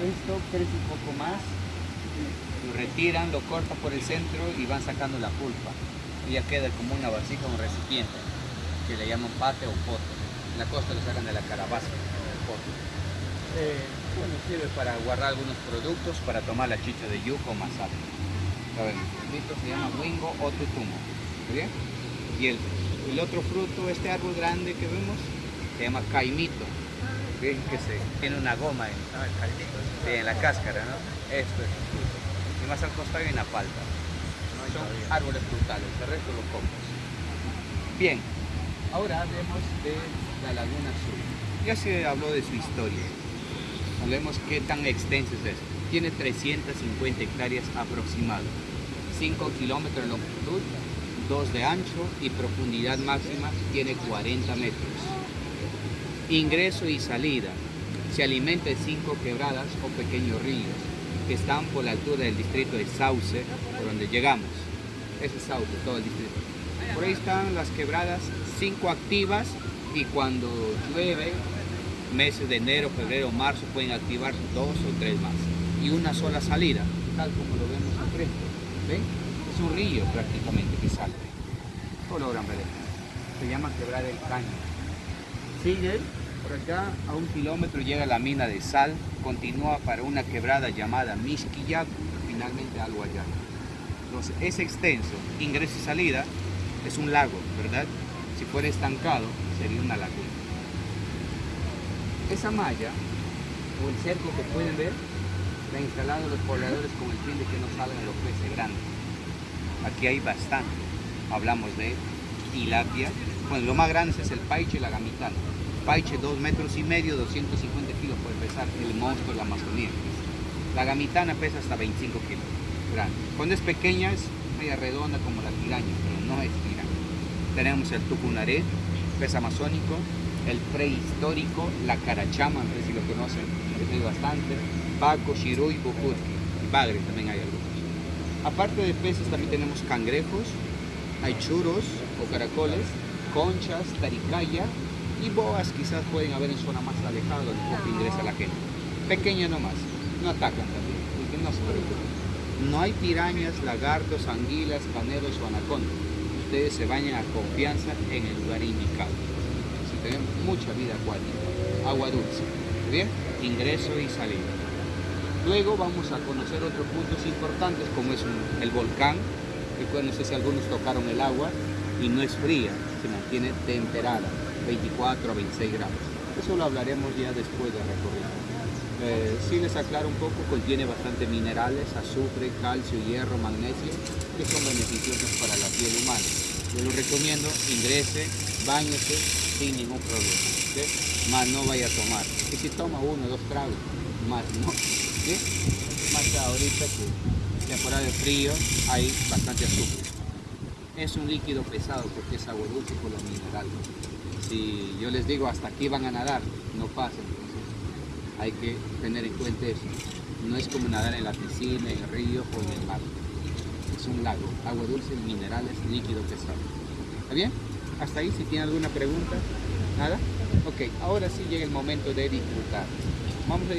Esto crece un poco más, lo retiran, lo cortan por el centro y van sacando la pulpa. Y ya queda como una vasija, un recipiente, que le llaman pate o pote. En la costa lo sacan de la calabaza, el pote. Eh, bueno, sirve para guardar algunos productos, para tomar la chicha de yuca o masate. Esto se llama wingo o tutumo. ¿Bien? Y el, el otro fruto, este árbol grande que vemos, se llama caimito. ¿Ven? Que se, tiene una goma en, en la cáscara, ¿no? Esto es el fruto. Y más al costado hay una palta. Son árboles frutales, el resto lo comes. Bien, ahora hablemos de la Laguna Azul. Ya se habló de su historia. Hablemos qué tan extenso es esto. Tiene 350 hectáreas aproximado, 5 kilómetros de longitud, 2 de ancho y profundidad máxima tiene 40 metros. Ingreso y salida. Se alimenta de 5 quebradas o pequeños ríos que están por la altura del distrito de Sauce, por donde llegamos. Ese es Sauce, todo el distrito. Por ahí están las quebradas, 5 activas y cuando llueve meses de enero, febrero, marzo pueden activar dos o tres más. Y una sola salida, tal como lo vemos al frente. Es un río prácticamente que sale. Todo. Se llama Quebrar el Caño. Sigue por acá, a un kilómetro llega la mina de sal, continúa para una quebrada llamada Mishquillaco, finalmente al Guayana. Entonces, es extenso, ingreso y salida, es un lago, ¿verdad? Si fuera estancado, sería una laguna. Esa malla o el cerco que pueden ver la instalado los pobladores con el fin de que no salgan los peces grandes. Aquí hay bastante. Hablamos de tilapia. Bueno, lo más grande es el paiche la gamitana. Paiche 2 metros y medio, 250 kilos puede pesar el monstruo de la Amazonía. La gamitana pesa hasta 25 kilos. Grande. Cuando es pequeña es media redonda como la tiraña, pero no es tiraña. Tenemos el tucunaré, pez amazónico, el prehistórico, la carachama, no sé si lo conocen, hay bastante, Baco, Shiruy, Bujutki, y Bagre también hay algunos. Aparte de peces también tenemos cangrejos, hay churos o caracoles, conchas, taricaya y boas quizás pueden haber en zona más alejada donde poco ingresa la gente. Pequeña nomás, no atacan también, porque no se preocupen. No hay pirañas, lagartos, anguilas, caneros o anacondas. Ustedes se bañan a confianza en el lugar indicado tenemos mucha vida acuática, agua dulce, ¿bien? Ingreso y salida. Luego vamos a conocer otros puntos importantes como es el volcán, que no sé si algunos tocaron el agua y no es fría, se mantiene temperada, 24 a 26 grados. Eso lo hablaremos ya después del recorrido. Eh, si les aclaro un poco, contiene bastante minerales, azufre, calcio, hierro, magnesio, que son beneficiosos para la piel humana. Yo lo recomiendo, ingrese, bañese sin ningún problema. Más no vaya a tomar. Y si toma uno dos tragos, más no. Más ahorita que temporada de frío hay bastante azúcar. Es un líquido pesado porque es agua dulce por los minerales. Si yo les digo hasta aquí van a nadar, no pasa. Hay que tener en cuenta eso. No es como nadar en la piscina, en el río o en el mar. Es un lago, agua dulce, minerales, líquido pesado. ¿Está bien? Hasta ahí, si tiene alguna pregunta, nada. Ok, ahora sí llega el momento de disfrutar. Vamos a